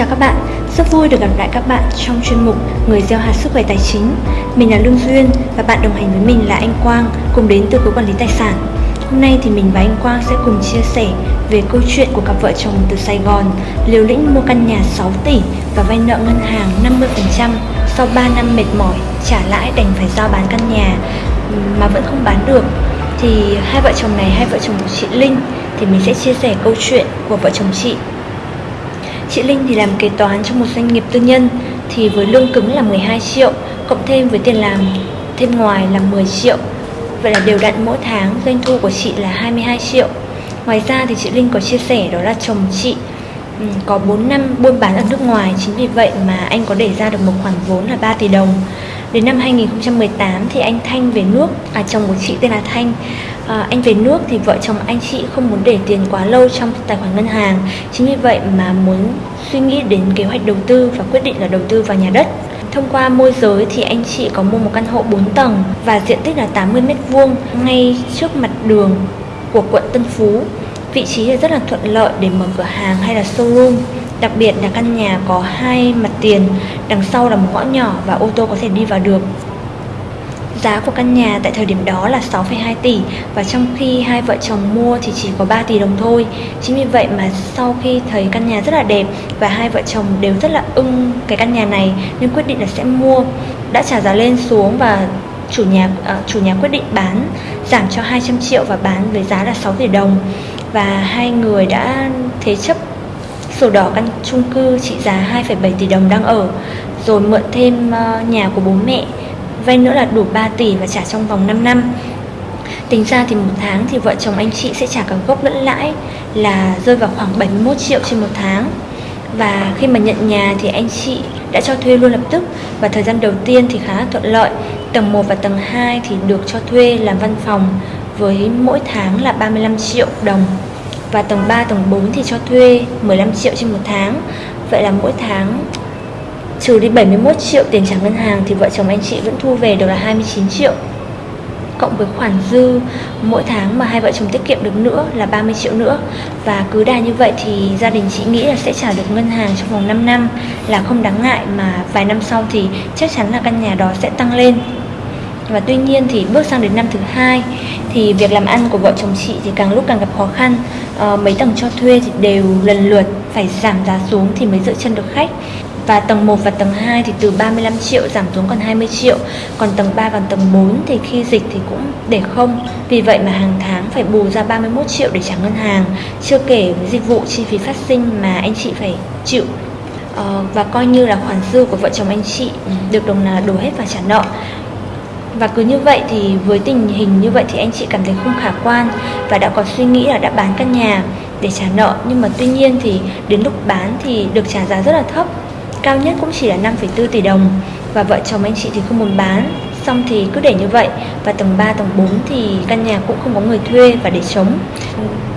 chào các bạn, rất vui được gặp lại các bạn trong chuyên mục Người gieo hạt sức khỏe tài chính. Mình là Lương Duyên và bạn đồng hành với mình là anh Quang cùng đến từ cục quản lý tài sản. Hôm nay thì mình và anh Quang sẽ cùng chia sẻ về câu chuyện của cặp vợ chồng từ Sài Gòn liều lĩnh mua căn nhà 6 tỷ và vay nợ ngân hàng 50% sau 3 năm mệt mỏi trả lãi đành phải giao bán căn nhà mà vẫn không bán được thì hai vợ chồng này hai vợ chồng của chị Linh thì mình sẽ chia sẻ câu chuyện của vợ chồng chị Chị Linh thì làm kế toán trong một doanh nghiệp tư nhân, thì với lương cứng là 12 triệu, cộng thêm với tiền làm thêm ngoài là 10 triệu. Vậy là đều đặn mỗi tháng doanh thu của chị là 22 triệu. Ngoài ra thì chị Linh có chia sẻ đó là chồng chị ừ, có 4 năm buôn bán ở nước ngoài, chính vì vậy mà anh có để ra được một khoản vốn là 3 tỷ đồng. Đến năm 2018 thì anh Thanh về nước, à chồng của chị tên là Thanh à, anh về nước thì vợ chồng anh chị không muốn để tiền quá lâu trong tài khoản ngân hàng chính vì vậy mà muốn suy nghĩ đến kế hoạch đầu tư và quyết định là đầu tư vào nhà đất Thông qua môi giới thì anh chị có mua một căn hộ 4 tầng và diện tích là 80 m2 ngay trước mặt đường của quận Tân Phú. Vị trí là rất là thuận lợi để mở cửa hàng hay là showroom. Đặc biệt là căn nhà có hai mặt tiền, đằng sau là một ngõ nhỏ và ô tô có thể đi vào được. Giá của căn nhà tại thời điểm đó là 6,2 tỷ và trong khi hai vợ chồng mua thì chỉ có 3 tỷ đồng thôi. Chính vì vậy mà sau khi thấy căn nhà rất là đẹp và hai vợ chồng đều rất là ưng cái căn nhà này nên quyết định là sẽ mua. Đã trả giá lên xuống và chủ nhà uh, chủ nhà quyết định bán giảm cho 200 triệu và bán với giá là 6 tỷ đồng và hai người đã thế chấp sổ đỏ căn chung cư trị giá 2,7 tỷ đồng đang ở rồi mượn thêm ờ, nhà của bố mẹ vay nữa là đủ 3 tỷ và trả trong vòng 5 năm. Tính ra thì một tháng thì vợ chồng anh chị sẽ trả cả gốc lẫn lãi là rơi vào khoảng 71 triệu trên một tháng. Và khi mà nhận nhà thì anh chị đã cho thuê luôn lập tức. Và thời gian đầu tiên thì khá là thuận lợi. Tầng 1 và tầng 2 thì được cho thuê làm văn phòng với mỗi tháng là 35 triệu đồng. Và tầng 3, tầng 4 thì cho thuê 15 triệu trên một tháng. Vậy là mỗi tháng Trừ đi 71 triệu tiền trả ngân hàng thì vợ chồng anh chị vẫn thu về được là 29 triệu. Cộng với khoản dư mỗi tháng mà hai vợ chồng tiết kiệm được nữa là 30 triệu nữa. Và cứ đà như vậy thì gia đình chị nghĩ là sẽ trả được ngân hàng trong vòng 5 năm là không đáng ngại mà vài năm sau thì chắc chắn là căn nhà đó sẽ tăng lên. Và tuy nhiên thì bước sang đến năm thứ hai thì việc làm ăn của vợ chồng chị thì càng lúc càng gặp khó khăn. À, mấy tầng cho thuê thì đều lần lượt phải giảm giá xuống thì mới giữ chân được khách. Và tầng 1 và tầng 2 thì từ 35 triệu giảm xuống còn 20 triệu. Còn tầng 3 và tầng 4 thì khi dịch thì cũng để không. Vì vậy mà hàng tháng phải bù ra 31 triệu để trả ngân hàng. Chưa kể với dịch vụ chi phí phát sinh mà anh chị phải chịu. Ờ, Và coi như là khoản dư của vợ chồng anh chị được đồng nào đổ hết vào trả nợ và cứ như vậy thì với tình hình như vậy thì anh chị cảm thấy không khả quan và đã có suy nghĩ là đã bán căn nhà để trả nợ. Nhưng mà tuy nhiên thì đến lúc bán thì được trả giá rất là thấp. Cao nhất cũng chỉ là 5,4 tỷ đồng. Và vợ chồng anh chị thì không muốn bán. Xong thì cứ để như vậy. Và tầng 3 tầng 4 thì căn nhà cũng không có người thuê và để trống.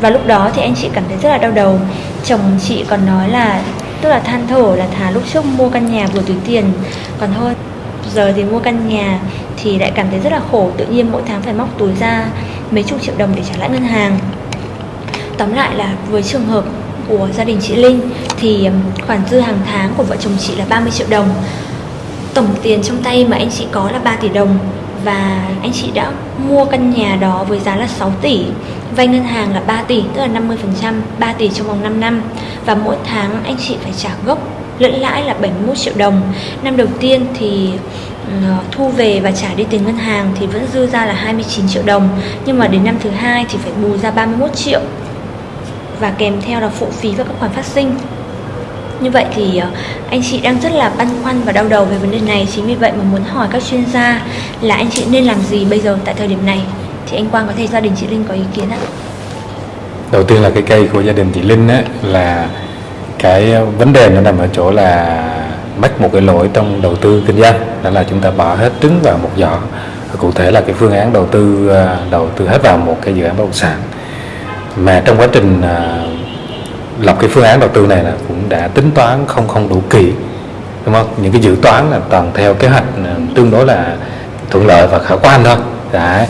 Và lúc đó thì anh chị cảm thấy rất là đau đầu. Chồng chị còn nói là tức là than thở là thà lúc trước mua căn nhà vừa túi tiền. Còn thôi giờ thì mua căn nhà thì lại cảm thấy rất là khổ, tự nhiên mỗi tháng phải móc túi ra mấy chục triệu đồng để trả lãi ngân hàng. Tóm lại là với trường hợp của gia đình chị Linh thì khoản dư hàng tháng của vợ chồng chị là 30 triệu đồng. Tổng tiền trong tay mà anh chị có là 3 tỷ đồng và anh chị đã mua căn nhà đó với giá là 6 tỷ, vay ngân hàng là 3 tỷ, tức là 50% 3 tỷ trong vòng 5 năm. Và mỗi tháng anh chị phải trả gốc lẫn lãi là 71 triệu đồng. Năm đầu tiên thì Ờ, thu về và trả đi tiền ngân hàng thì vẫn dư ra là 29 triệu đồng. Nhưng mà đến năm thứ hai thì phải bù ra 31 triệu. Và kèm theo là phụ phí và các khoản phát sinh. Như vậy thì ờ, anh chị đang rất là băn khoăn và đau đầu về vấn đề này. Chính vì vậy mà muốn hỏi các chuyên gia là anh chị nên làm gì bây giờ tại thời điểm này. Thì anh Quang có thể gia đình chị Linh có ý kiến ạ. Đầu tiên là cái cây của gia đình chị Linh á, là cái ờ, vấn đề nó nằm ở chỗ là mắc một cái lỗi trong đầu tư kinh doanh. Đó là chúng ta bỏ hết trứng vào một giỏ. Cụ thể là cái phương án đầu tư à, đầu tư hết vào một cái dự án bất động sản. Mà trong quá trình à, lập cái phương án đầu tư này là cũng đã tính toán không không đủ kỹ đúng không? Những cái dự toán là toàn theo kế hoạch à, tương đối là thuận lợi và khả quan thôi. Đã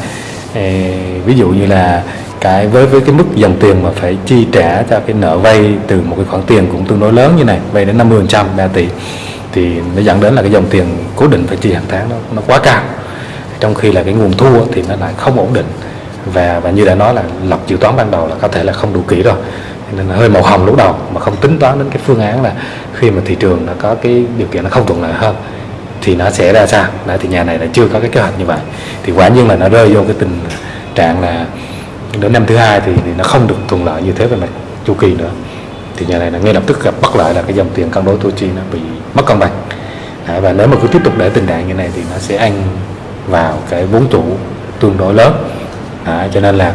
Ê, ví dụ như là cái với với cái mức dòng tiền mà phải chi trả cho cái nợ vay từ một cái khoản tiền cũng tương đối lớn như này vay đến 50 phần trăm 3 tỷ thì nó dẫn đến là cái dòng tiền cố định phải chi hàng tháng nó nó quá cao. Trong khi là cái nguồn thu thì nó lại không ổn định. Và và như đã nói là lập dự toán ban đầu là có thể là không đủ kỹ rồi. Nên là hơi màu hồng lúc đầu mà không tính toán đến cái phương án là khi mà thị trường nó có cái điều kiện nó không thuận lợi hơn thì nó sẽ ra sao. Đấy thì nhà này là chưa có cái kế hoạch như vậy. Thì quả nhiên là nó rơi vô cái tình trạng là đến năm thứ hai thì, thì nó không được thuận lợi như thế về mặt chu kỳ nữa thì nhà này là ngay lập tức gặp bất lợi là cái dòng tiền cân đối Tochi chi nó bị mất cân bằng. À, và nếu mà cứ tiếp tục để tình trạng như này thì nó sẽ ăn vào cái vốn chủ tương đối lớn. À, cho nên là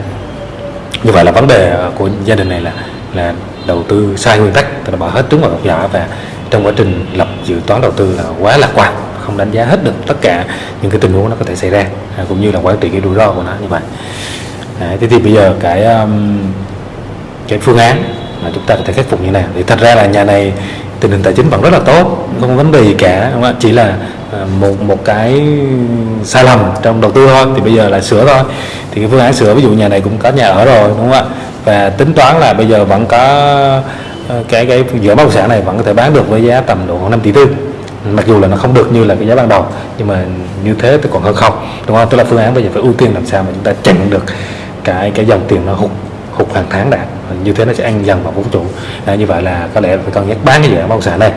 như vậy là vấn đề ờ, của gia đình này là là đầu tư sai nguyên tắc tức là bỏ hết trứng vào gọc giỏ và trong quá trình lập dự toán đầu tư là quá lạc quan không đánh giá hết được tất cả những cái tình huống nó có thể xảy ra à, cũng như là quản trị cái rủi ro của nó như vậy. À, thế thì bây giờ cái um, cái phương án mà chúng ta có thể khắc phục như nào. Thì thật ra là nhà này tình hình tài chính vẫn rất là tốt, không có vấn đề gì cả, đúng không? chỉ là ờ, một một cái sai lầm trong đầu tư thôi, thì bây giờ là sửa thôi. Thì cái phương án sửa, ví dụ nhà này cũng có nhà ở rồi, đúng không ạ? Và tính toán là bây giờ vẫn có cái cái cái giữa bất động sản này vẫn có thể bán được với giá tầm độ khoảng 5 tỷ tư. Mặc dù là nó không được như là cái giá ban đầu, nhưng mà như thế thì còn hơn không, đúng không? Tức là phương án bây giờ phải ưu tiên làm sao mà chúng ta chặn được cái cái dòng tiền nó hụt hụt hàng tháng đã. Như thế nó sẽ ăn dần vào vốn chủ à, như vậy là có lẽ phải cân nhắc bán cái dự án bất động sản này.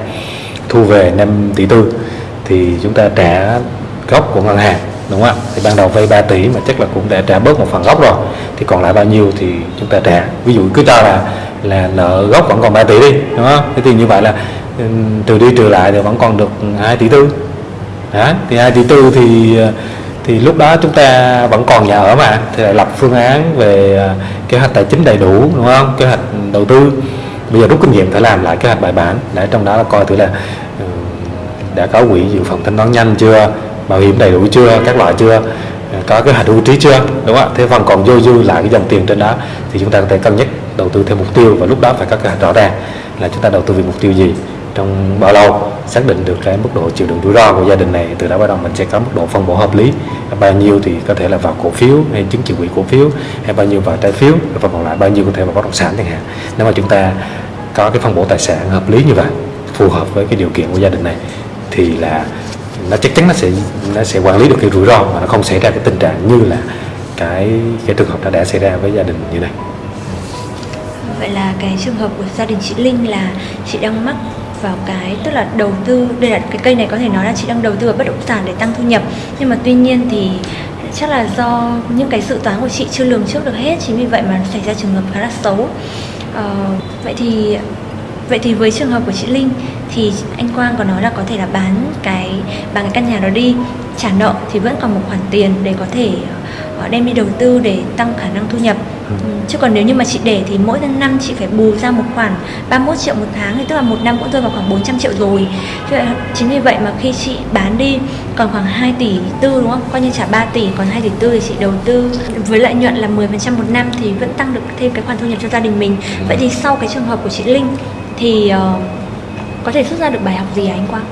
Thu về 5 tỷ tư thì chúng ta trả gốc của ngân hàng đúng không ạ? Thì ban đầu vay 3 tỷ mà chắc là cũng đã trả bớt một phần gốc rồi. Thì còn lại bao nhiêu thì chúng ta trả. Ví dụ cứ cho là là nợ gốc vẫn còn 3 tỷ đi đúng không? Thế thì như vậy là ừ, trừ đi trừ lại thì vẫn còn được 2 tỷ tư. Đó thì 2 tỷ tư thì ờ, thì lúc đó chúng ta vẫn còn nhà ở mà, thì lại lập phương án về à, kế hoạch tài chính đầy đủ, đúng không? Kế hoạch đầu tư. Bây giờ rút kinh nghiệm phải làm lại kế hoạch bài bản. Để trong đó là coi thử là ừ, đã có quỹ dự phòng thanh toán nhanh chưa? Bảo hiểm đầy đủ chưa? Các loại chưa? À, có kế hoạch hưu trí chưa? Đúng không ạ? Thế phần còn dôi dư lại cái dòng tiền trên đó, thì chúng ta có thể cân nhắc đầu tư theo mục tiêu và lúc đó phải có kế hoạch rõ ràng là chúng ta đầu tư vì mục tiêu gì, trong bao lâu xác định được cái mức độ chịu đựng rủi ro của gia đình này. Từ đó bắt đầu mình sẽ có mức độ phân bổ hợp lý. Bao nhiêu thì có thể là vào cổ phiếu hay chứng chỉ quỹ cổ phiếu, hay bao nhiêu vào trái phiếu, và còn lại bao nhiêu có thể vào bất động sản chẳng hạn. Nếu mà chúng ta có cái phân bổ tài sản hợp lý như vậy, phù hợp với cái điều kiện của gia đình này, thì là nó chắc chắn nó sẽ nó sẽ quản lý được cái rủi ro và nó không xảy ra cái tình trạng như là cái cái trường hợp đã đã xảy ra với gia đình như này. Vậy là cái trường hợp của gia đình chị Linh là chị đang mắc vào cái tức là đầu tư đây là cái cây này có thể nói là chị đang đầu tư vào bất động sản để tăng thu nhập. Nhưng mà tuy nhiên thì chắc là do những cái dự toán của chị chưa lường trước được hết chính vì vậy mà xảy ra trường hợp khá là xấu. Ờ, vậy thì vậy thì với trường hợp của chị Linh thì anh Quang có nói là có thể là bán cái bán cái căn nhà đó đi. Trả nợ thì vẫn còn một khoản tiền để có thể ờ, đem đi đầu tư để tăng khả năng thu nhập chứ còn nếu như mà chị để thì mỗi năm chị phải bù ra một khoản 31 triệu một tháng thì tức là một năm cũng rơi vào khoảng 400 triệu rồi. Chính vì vậy mà khi chị bán đi còn khoảng 2 tỷ tư đúng không? Coi như trả 3 tỷ còn 2 tỷ tư thì chị đầu tư. Với lợi nhuận là 10% một năm thì vẫn tăng được thêm cái khoản thu nhập cho gia đình mình. Vậy thì sau cái trường hợp của chị Linh thì uh, có thể xuất ra được bài học gì à anh Quang?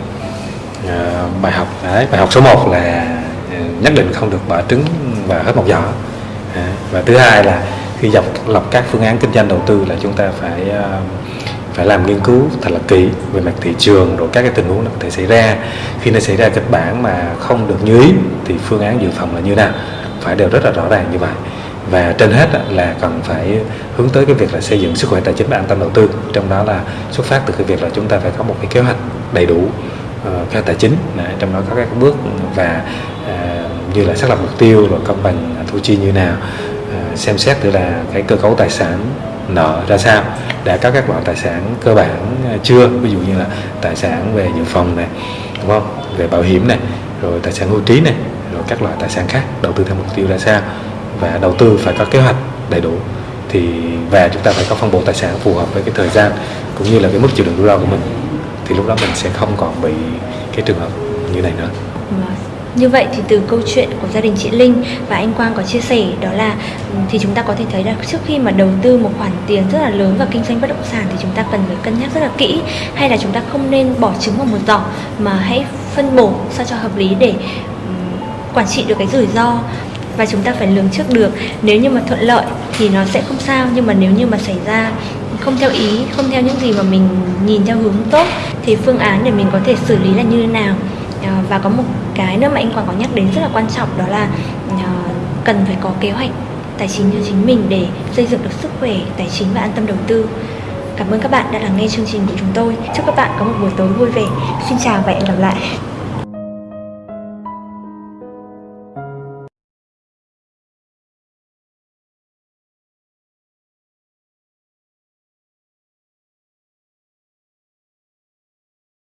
À, bài học đấy bài học số 1 là ờ, nhất định không được bỏ trứng và hết một giỏ. À, và thứ hai là khi dọc lập các phương án kinh doanh đầu tư là chúng ta phải ờ, phải làm nghiên cứu thật là kỹ về mặt thị trường rồi các cái tình huống nó có thể xảy ra. Khi nó xảy ra kịch bản mà không được như ý thì phương án dự phòng là như nào phải đều rất là rõ ràng như vậy. Và trên hết là cần phải hướng tới cái việc là xây dựng sức khỏe tài chính và an tâm đầu tư. Trong đó là xuất phát từ cái việc là chúng ta phải có một cái kế hoạch đầy đủ uh, tài chính. Đấy, trong đó có các bước và uh, như là xác lập mục tiêu rồi công bằng thu chi như nào xem xét từ là cái cơ cấu tài sản nợ ra sao đã có các loại tài sản cơ bản à, chưa, ví dụ như là tài sản về dự phòng này, đúng không về bảo hiểm này, rồi tài sản hưu trí này, rồi các loại tài sản khác, đầu tư theo mục tiêu ra sao, và đầu tư phải có kế hoạch đầy đủ, thì và chúng ta phải có phân bổ tài sản phù hợp với cái thời gian cũng như là cái mức chịu đựng rủi ro của mình, thì lúc đó mình sẽ không còn bị cái trường hợp như này nữa. Vâng như vậy thì từ câu chuyện của gia đình chị Linh và anh Quang có chia sẻ đó là ừ, thì chúng ta có thể thấy là trước khi mà đầu tư một khoản tiền rất là lớn vào kinh doanh bất động sản thì chúng ta cần phải cân nhắc rất là kỹ. Hay là chúng ta không nên bỏ trứng vào một giỏ mà hãy phân bổ sao cho hợp lý để ừ, quản trị được cái rủi ro và chúng ta phải lường trước được. Nếu như mà thuận lợi thì nó sẽ không sao, nhưng mà nếu như mà xảy ra không theo ý, không theo những gì mà mình nhìn theo hướng tốt thì phương án để mình có thể xử lý là như thế nào. À, và có một cái nữa mà anh Quang có nhắc đến rất là quan trọng, đó là ờ, cần phải có kế hoạch tài chính cho chính mình để xây dựng được sức khỏe tài chính và an tâm đầu tư Cảm ơn các bạn đã lắng nghe chương trình của chúng tôi. Chúc các bạn có một buổi tối vui vẻ. Xin chào và hẹn gặp lại.